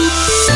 Bye.